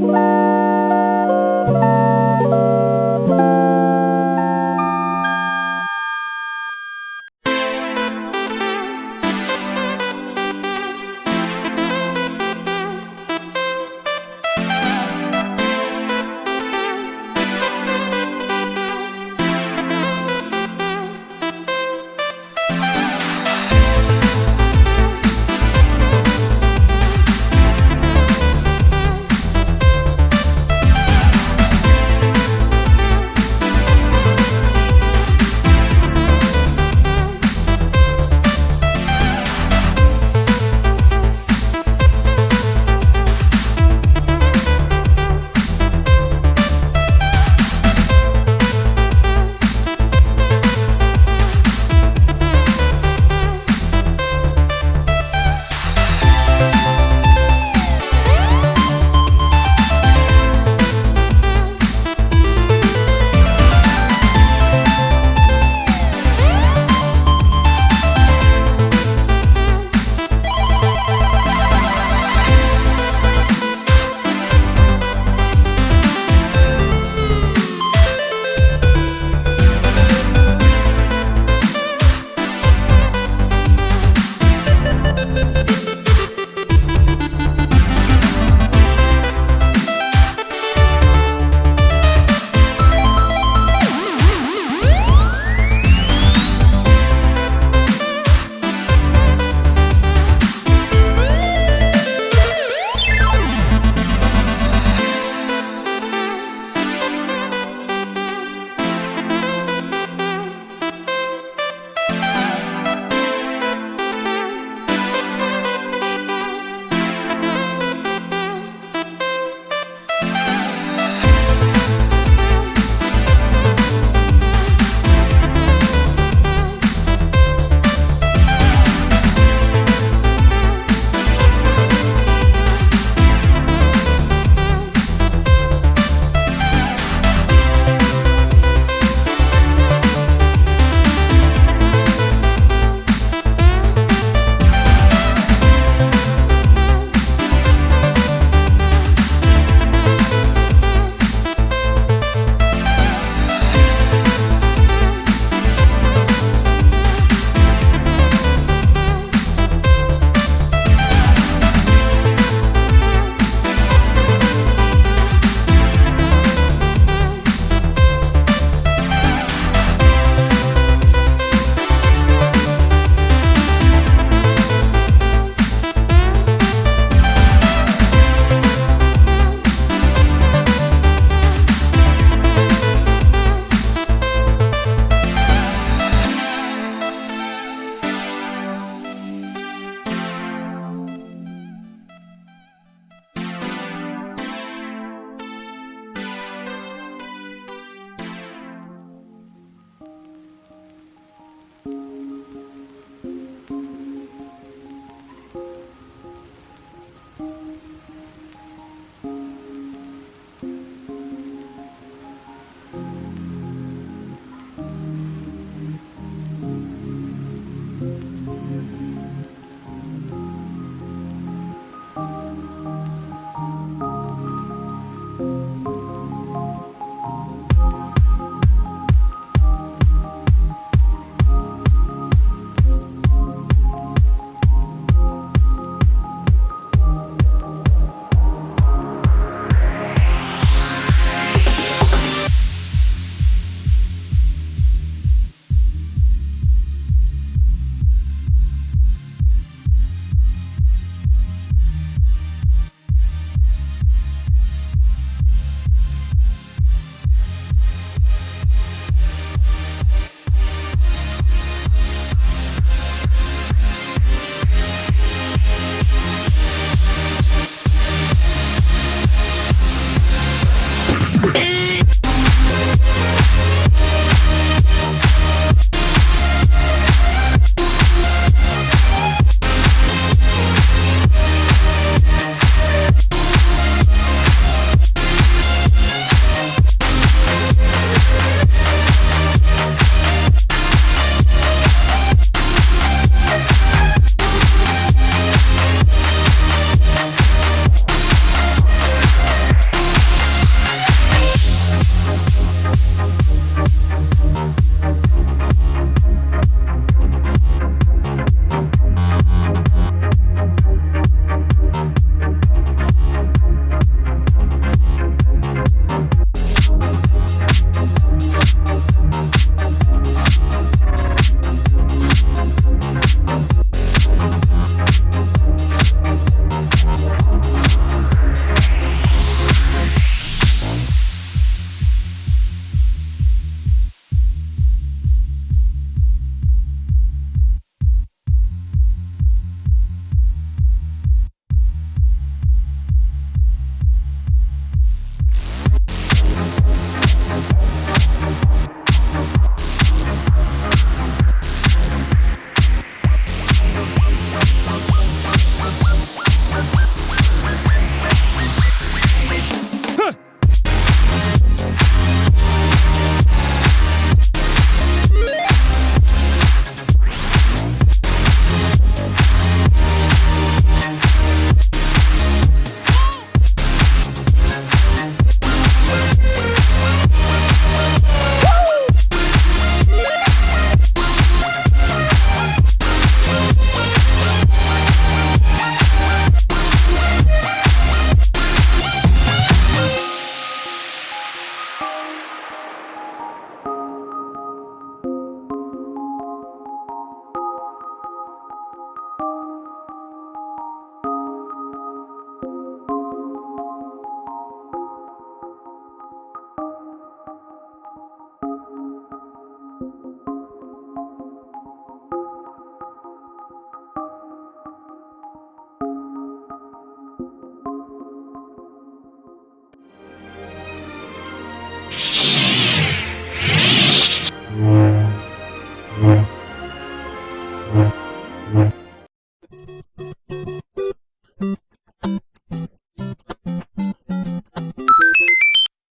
Bye.